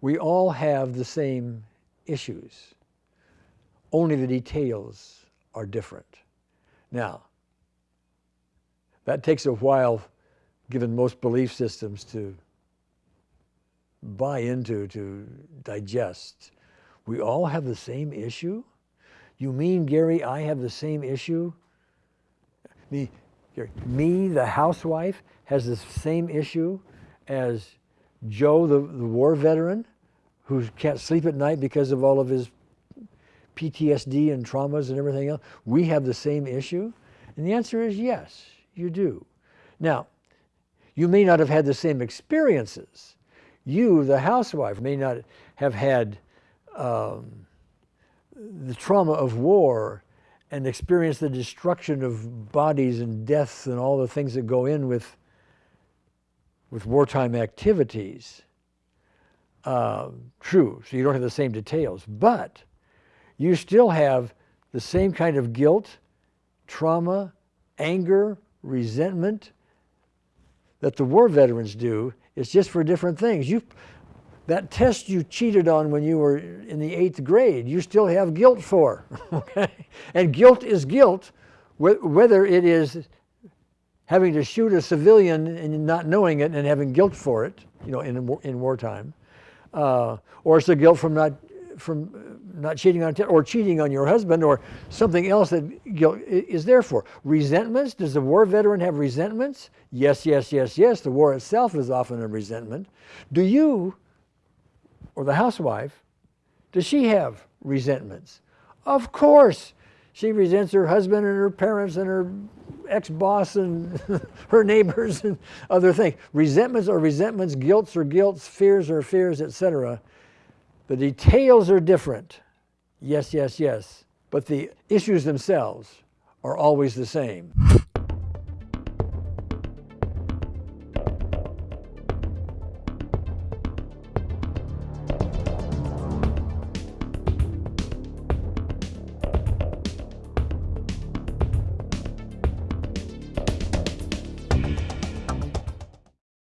We all have the same issues, only the details are different. Now, that takes a while, given most belief systems, to buy into, to digest. We all have the same issue? You mean, Gary, I have the same issue? Me, Gary, me, the housewife, has the same issue as Joe, the, the war veteran, who can't sleep at night because of all of his PTSD and traumas and everything else. We have the same issue? And the answer is yes, you do. Now, you may not have had the same experiences. You, the housewife, may not have had um, the trauma of war and experienced the destruction of bodies and deaths and all the things that go in with, with wartime activities. Uh, true, so you don't have the same details, but you still have the same kind of guilt, trauma, anger, resentment that the war veterans do. It's just for different things. You, that test you cheated on when you were in the eighth grade, you still have guilt for. okay? And guilt is guilt, whether it is having to shoot a civilian and not knowing it and having guilt for it, you know, in, in wartime, uh, or it's the guilt from not from not cheating on or cheating on your husband or something else that guilt is there for. Resentments, does the war veteran have resentments? Yes, yes, yes, yes. The war itself is often a resentment. Do you, or the housewife, does she have resentments? Of course. She resents her husband and her parents and her ex-boss and her neighbors and other things. Resentments are resentments, guilts are guilts, fears are fears, etc. The details are different. Yes, yes, yes. But the issues themselves are always the same.